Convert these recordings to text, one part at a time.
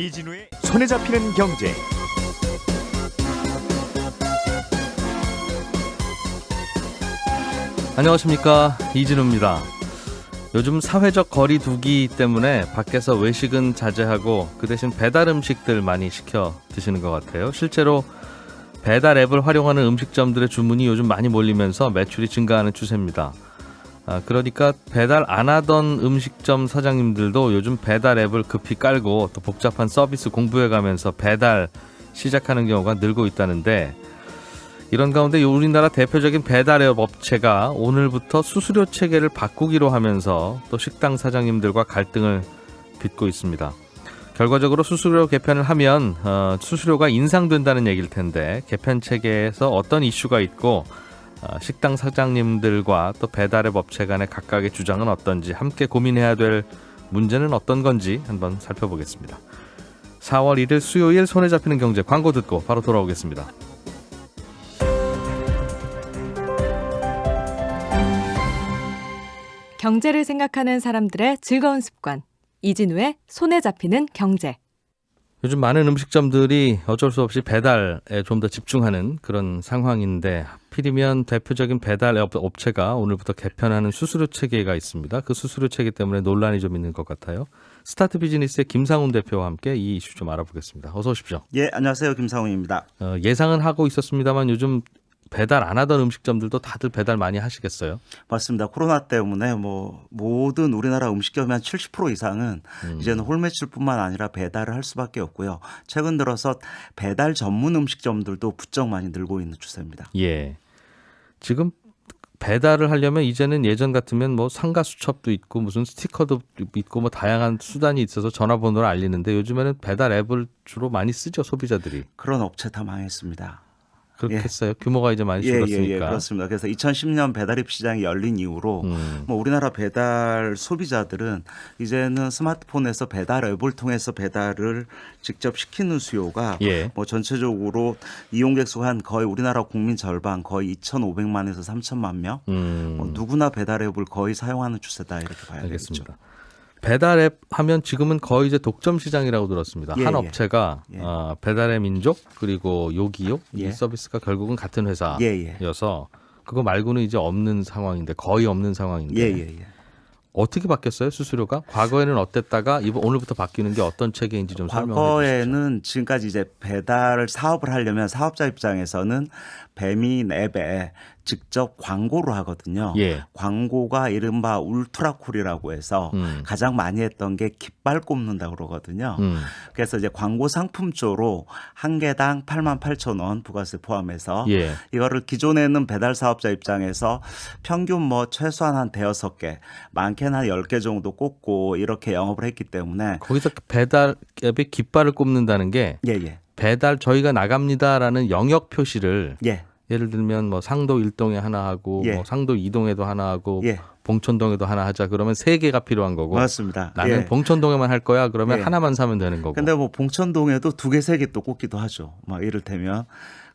이진우의 손에 잡히는 경제. 안녕하십니까 이진우입니다. 요즘 사회적 거리 두기 때문에 밖에서 외식은 자제하고 그 대신 배달 음식들 많이 시켜 드시는 것 같아요. 실제로 배달 앱을 활용하는 음식점들의 주문이 요즘 많이 몰리면서 매출이 증가하는 추세입니다. 아, 그러니까 배달 안 하던 음식점 사장님들도 요즘 배달 앱을 급히 깔고 또 복잡한 서비스 공부해 가면서 배달 시작하는 경우가 늘고 있다는데 이런 가운데 우리나라 대표적인 배달 앱 업체가 오늘부터 수수료 체계를 바꾸기로 하면서 또 식당 사장님들과 갈등을 빚고 있습니다. 결과적으로 수수료 개편을 하면 어, 수수료가 인상된다는 얘기일 텐데 개편 체계에서 어떤 이슈가 있고 어, 식당 사장님들과 또 배달앱 업체 간의 각각의 주장은 어떤지 함께 고민해야 될 문제는 어떤 건지 한번 살펴보겠습니다. 4월 1일 수요일 손에 잡히는 경제 광고 듣고 바로 돌아오겠습니다. 경제를 생각하는 사람들의 즐거운 습관. 이진우의 손에 잡히는 경제. 요즘 많은 음식점들이 어쩔 수 없이 배달에 좀 더 집중하는 그런 상황인데 하필이면 대표적인 배달 업- 업체가 오늘부터 개편하는 수수료 체계가 있습니다. 그 수수료 체계 때문에 논란이 좀 있는 것 같아요. 스타트 비즈니스의 김상훈 대표와 함께 이 이슈 좀 알아보겠습니다. 어서 오십시오. 예, 안녕하세요. 김상훈입니다. 어, 예상은 하고 있었습니다만 요즘 배달 안 하던 음식점들도 다들 배달 많이 하시겠어요? 맞습니다. 코로나 때문에 뭐 모든 우리나라 음식점의 한 70% 이상은 이제는 홀매출뿐만 아니라 배달을 할 수밖에 없고요. 최근 들어서 배달 전문 음식점들도 부쩍 많이 늘고 있는 추세입니다. 예. 지금 배달을 하려면 이제는 예전 같으면 뭐 상가 수첩도 있고 무슨 스티커도 있고 뭐 다양한 수단이 있어서 전화번호를 알리는데 요즘에는 배달 앱을 주로 많이 쓰죠 소비자들이 그런 업체 다 망했습니다. 그렇겠어요 규모가 이제 많이 예, 예, 줄었으니까 예, 그렇습니다. 그래서 2010년 배달앱 시장이 열린 이후로 음. 뭐 우리나라 배달 소비자들은 이제는 스마트폰에서 배달 앱을 통해서 배달을 직접 시키는 수요가 예. 뭐 전체적으로 이용객 수 한 거의 우리나라 국민 절반 거의 2,500만에서 3천만 명 음, 뭐 누구나 배달 앱을 거의 사용하는 추세다 이렇게 봐야 되겠죠. 알겠습니다. 배달 앱 하면 지금은 거의 이제 독점 시장이라고 들었습니다. 예, 한 예. 업체가 예. 어, 배달의 민족 그리고 요기요 이 예. 서비스가 결국은 같은 회사여서 예, 예. 그거 말고는 이제 없는 상황인데 거의 없는 상황인데. 어떻게 바뀌었어요 수수료가? 과거에는 어땠다가 이번 오늘부터 바뀌는 게 어떤 체계인지 좀 설명해 주시죠. 과거에는 지금까지 이제 배달 사업을 하려면 사업자 입장에서는 배민 앱에 직접 광고를 하거든요. 예. 광고가 이른바 울트라쿨이라고 해서 음. 가장 많이 했던 게 깃발 꼽는다 그러거든요. 음. 그래서 이제 광고 상품조로 한 개당 8만 8천 원 부가세 포함해서 예. 이거를 기존에는 배달 사업자 입장에서 평균 뭐 최소한 한 대여섯 개, 많게는 한 10개 정도 꽂고 이렇게 영업을 했기 때문에 거기서 그 배달 앱에 깃발을 꼽는다는 게 예, 예. 배달 저희가 나갑니다라는 영역 표시를 예. 예를 들면 뭐 상도 일동에 하나 하고 예. 뭐 상도 이동에도 하나 하고 예. 봉천동에도 하나 하자 그러면 세 개가 필요한 거고 맞습니다. 나는 예. 봉천동에만 할 거야 그러면 예. 하나만 사면 되는 거고 근데 뭐 봉천동에도 두 개, 세 개 또 꽂기도 하죠. 막 이를테면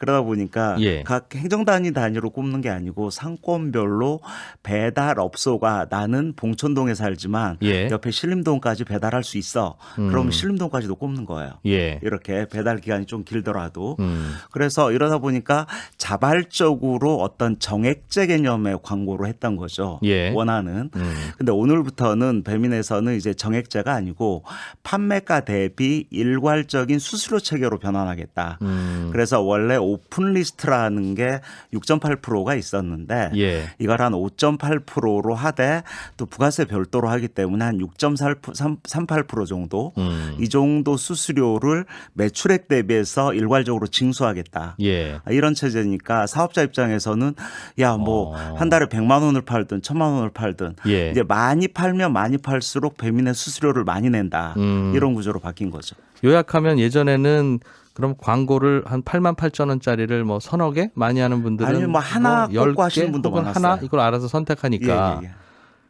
그러다 보니까 예. 각 행정단위 단위로 꼽는 게 아니고 상권별로 배달업소가 나는 봉천동에 살지만 예. 옆에 신림동까지 배달할 수 있어. 음. 그러면 신림동까지도 꼽는 거예요. 예. 이렇게 배달 기간이 좀 길더라도 음. 그래서 이러다 보니까 자발적으로 어떤 정액제 개념의 광고를 했던 거죠. 예. 원하는. 음. 근데 오늘부터는 배민에서는 이제 정액제가 아니고 판매가 대비 일괄적인 수수료 체계로 변환하겠다. 음. 그래서 원래 오픈 리스트라는 게 6.8%가 있었는데 예. 이걸 한 5.8%로 하되 또 부가세 별도로 하기 때문에 한 6.38% 정도 음. 이 정도 수수료를 매출액 대비해서 일괄적으로 징수하겠다. 예. 아, 이런 체제니까 사업자 입장에서는 야뭐 어. 한 달에 100만 원을 팔든 1000만 원을 팔든 예. 이제 많이 팔면 많이 팔수록 배민의 수수료를 많이 낸다. 음. 이런 구조로 바뀐 거죠. 요약하면 예전에는 그럼 광고를 한 8만 8천 원짜리를 뭐 서너 개 많이 하는 분들은 아니면 뭐 하나 열 꽂고 하시는 개 분도 혹은 많았어요. 하나 이걸 알아서 선택하니까 예, 예, 예.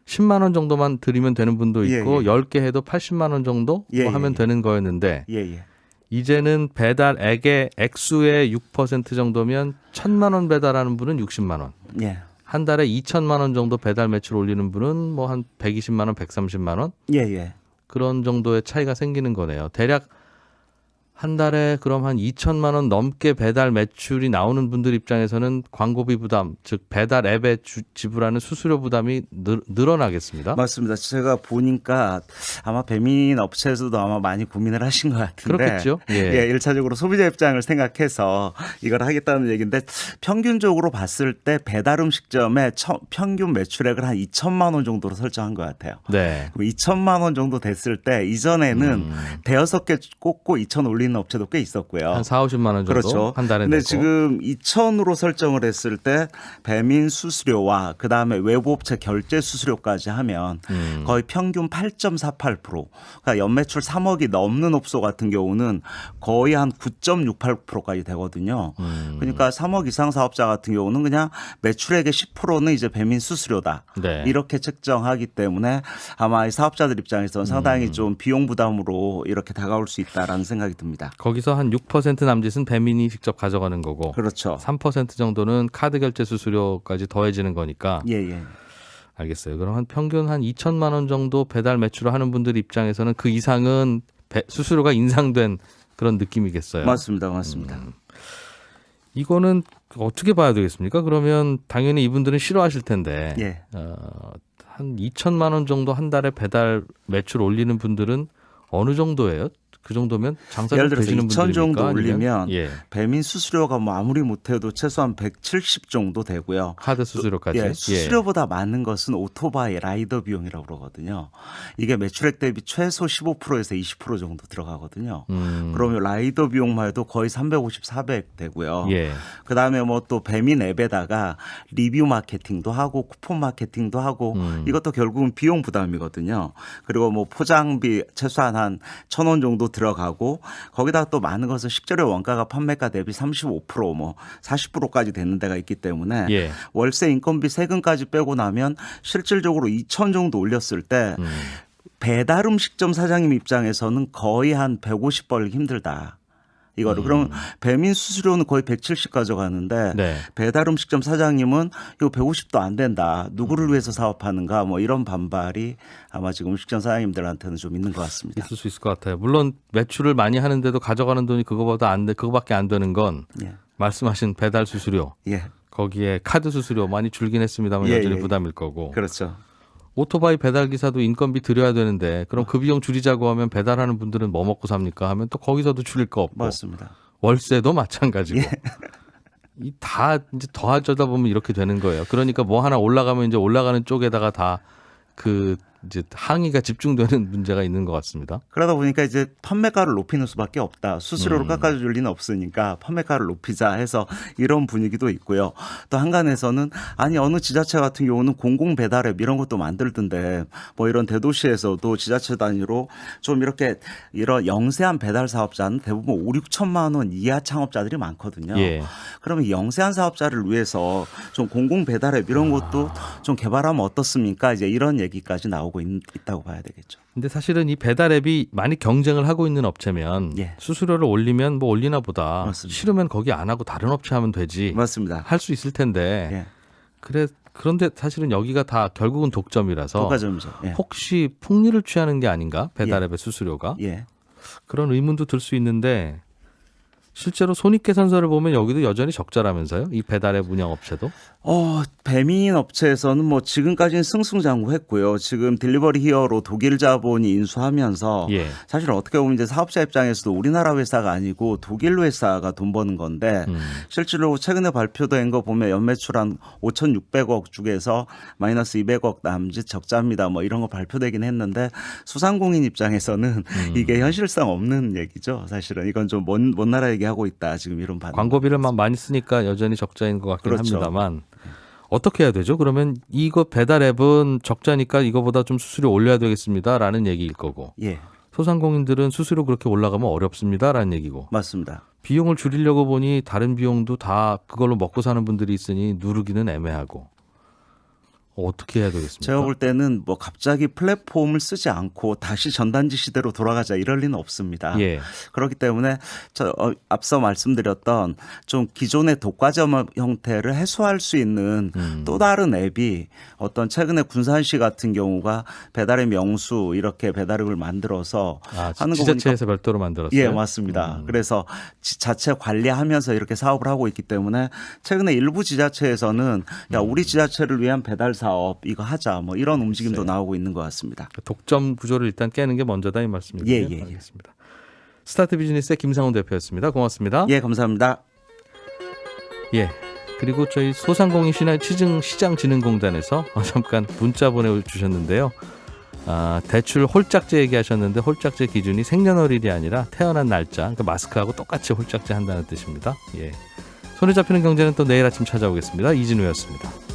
10만 원 정도만 드리면 되는 분도 예, 있고 예. 10개 해도 80만 원 정도 예, 뭐 예, 하면 예. 되는 거였는데 예, 예. 이제는 배달액의 액수의 6% 정도면 1000만 원 배달하는 분은 60만 원. 예. 한 달에 2천만 원 정도 배달 매출 올리는 분은 뭐 한 120만 원, 130만 원 예, 예. 그런 정도의 차이가 생기는 거네요. 대략 한 달에 그럼 한 2천만 원 넘게 배달 매출이 나오는 분들 입장에서는 광고비 부담, 즉 배달 앱에 주- 지불하는 수수료 부담이 늘, 늘어나겠습니다. 맞습니다. 제가 보니까 아마 배민 업체에서도 아마 많이 고민을 하신 것 같은데. 그렇겠죠. 예. 예, 일차적으로 소비자 입장을 생각해서 이걸 하겠다는 얘기인데 평균적으로 봤을 때 배달 음식점의 처- 평균 매출액을 한 2천만 원 정도로 설정한 것 같아요. 네. 그럼 2천만 원 정도 됐을 때 이전에는 음. 대여섯 개 꽂고 2천 올리는 업체도 꽤 있었고요. 한 4, 50만 원 정도 그렇죠. 한 달에 근데 내고. 지금 2천으로 설정을 했을 때 배민 수수료와 그다음에 외부 업체 결제 수수료까지 하면 음. 거의 평균 8.48%. 그러니까 연매출 3억이 넘는 업소 같은 경우는 거의 한 9.68%까지 되거든요. 음. 그러니까 3억 이상 사업자 같은 경우는 그냥 매출액의 10%는 이제 배민 수수료다. 네. 이렇게 책정하기 때문에 아마 이 사업자들 입장에서는 상당히 음. 좀 비용 부담으로 이렇게 다가올 수 있다라는 생각이 듭니다. 거기서 한 6% 남짓은 배민이 직접 가져가는 거고 그렇죠. 3% 정도는 카드 결제 수수료까지 더해지는 거니까 예, 예. 알겠어요. 그럼 한 평균 한 2천만 원 정도 배달 매출을 하는 분들 입장에서는 그 이상은 배- 수수료가 인상된 그런 느낌이겠어요. 맞습니다. 맞습니다. 음. 이거는 어떻게 봐야 되겠습니까? 그러면 당연히 이분들은 싫어하실 텐데 예. 어, 한 2천만 원 정도 한 달에 배달 매출 올리는 분들은 어느 정도예요? 그 정도면 장사 예를 좀 들어서 되시는 2천 정도? 올리면 예. 배민 수수료가 뭐 아무리 못해도 최소한 170 정도 되고요. 카드 수수료까지 예, 수수료보다 많은 것은 오토바이 라이더 비용이라고 그러거든요. 이게 매출액 대비 최소 15%에서 20% 정도 들어가거든요. 음, 그러면 라이더 비용만 해도 거의 350, 400 되고요. 예. 그다음에 뭐 또 배민 앱에다가 리뷰 마케팅도 하고 쿠폰 마케팅도 하고 음. 이것도 결국은 비용 부담이거든요. 그리고 뭐 포장비 최소한 한 천 원 정도 들어가고 거기다가 또 많은 것은 식재료 원가가 판매가 대비 35%뭐 40%까지 되는 데가 있기 때문에 예. 월세 인건비 세금까지 빼고 나면 실질적으로 2천 정도 올렸을 때 음. 배달 음식점 사장님 입장에서는 거의 한 150 벌기 힘들다. 이거를 그러면 배민 수수료는 거의 170 가져가는데 음. 네. 배달 음식점 사장님은 이거 150도 안 된다. 누구를 위해서 사업하는가 뭐 이런 반발이 아마 지금 음식점 사장님들한테는 좀 있는 것 같습니다. 있을 수 있을 것 같아요. 물론 매출을 많이 하는데도 가져가는 돈이 그거보다 안 돼, 그거밖에 안 되는 건 예. 말씀하신 배달 수수료, 예. 거기에 카드 수수료 많이 줄긴 했습니다만 예, 여전히 예. 부담일 거고. 그렇죠. 오토바이 배달 기사도 인건비 드려야 되는데 그럼 그 비용 줄이자고 하면 배달하는 분들은 뭐 먹고 삽니까? 하면 또 거기서도 줄일 거 없고 맞습니다. 월세도 마찬가지고. 예. 이다 이제 더하다 보면 이렇게 되는 거예요. 그러니까 뭐 하나 올라가면 이제 올라가는 쪽에다가 다 그 이제 항의가 집중되는 문제가 있는 것 같습니다. 그러다 보니까 이제 판매가를 높이는 수밖에 없다. 수수료를 음. 깎아줄 리는 없으니까 판매가를 높이자 해서 이런 분위기도 있고요. 또 한간에서는 아니 어느 지자체 같은 경우는 공공 배달앱 이런 것도 만들던데 뭐 이런 대도시에서도 지자체 단위로 좀 이렇게 이런 영세한 배달 사업자는 대부분 5, 6천만 원 이하 창업자들이 많거든요. 예. 그러면 영세한 사업자를 위해서 좀 공공 배달앱 이런 것도 좀 개발하면 어떻습니까? 이제 이런 얘기까지 나오고 있, 있다고 봐야 되겠죠. 근데 사실은 이 배달 앱이 많이 경쟁을 하고 있는 업체면 예. 수수료를 올리면 뭐 올리나 보다. 맞습니다. 싫으면 거기 안 하고 다른 업체 하면 되지. 맞습니다. 할 수 있을 텐데. 예. 그래 그런데 사실은 여기가 다 결국은 독점이라서 독과점이죠. 예. 혹시 폭리를 취하는 게 아닌가? 배달 앱의 수수료가? 예. 그런 의문도 들 수 있는데 실제로 손익계산서를 보면 여기도 여전히 적자라면서요? 이 배달앱 운영 업체도? 어, 배민 업체에서는 뭐 지금까지는 승승장구했고요. 지금 딜리버리 히어로 독일 자본이 인수하면서 예. 사실 어떻게 보면 이제 사업자 입장에서도 우리나라 회사가 아니고 독일 회사가 돈 버는 건데 음. 실제로 최근에 발표된 거 보면 연매출 한 5,600억 중에서 마이너스 200억 남짓 적자입니다. 뭐 이런 거 발표되긴 했는데 수상공인 입장에서는 음. 이게 현실성 없는 얘기죠. 사실은 이건 좀 먼 먼 나라 얘기 하고 있다. 지금 이런 반응. 광고비를 막 많이 쓰니까 여전히 적자인 것 같긴 그렇죠. 합니다만 어떻게 해야 되죠? 그러면 이거 배달 앱은 적자니까 이거보다 좀 수수료 올려야 되겠습니다라는 얘기일 거고 예, 소상공인들은 수수료 그렇게 올라가면 어렵습니다라는 얘기고 맞습니다. 비용을 줄이려고 보니 다른 비용도 다 그걸로 먹고 사는 분들이 있으니 누르기는 애매하고 어떻게 해야 되겠습니까? 제가 볼 때는 뭐 갑자기 플랫폼을 쓰지 않고 다시 전단지 시대로 돌아가자 이럴 리는 없습니다. 예. 그렇기 때문에 저 어, 앞서 말씀드렸던 좀 기존의 독과점 형태를 해소할 수 있는 음. 또 다른 앱이 어떤 최근에 군산시 같은 경우가 배달의 명수 이렇게 배달앱을 만들어서 아, 하는 거 지자체에서 별도로 만들었어요. 예, 맞습니다. 음. 그래서 지- 자체 관리하면서 이렇게 사업을 하고 있기 때문에 최근에 일부 지자체에서는 야, 음. 우리 지자체를 위한 배달 사업 이거 하자 뭐 이런 움직임도 글쎄요. 나오고 있는 것 같습니다. 독점 구조를 일단 깨는 게 먼저다 이 말씀이군요. 예, 예, 예. 알겠습니다. 스타트 비즈니스의 김상훈 대표였습니다. 고맙습니다. 예, 감사합니다. 예. 그리고 저희 소상공인 시장진흥공단에서 어, 잠깐 문자 보내주셨는데요. 아, 대출 홀짝제 얘기하셨는데 홀짝제 기준이 생년월일이 아니라 태어난 날짜, 그러니까 마스크하고 똑같이 홀짝제 한다는 뜻입니다. 예. 손에 잡히는 경제는 또 내일 아침 찾아오겠습니다. 이진우였습니다.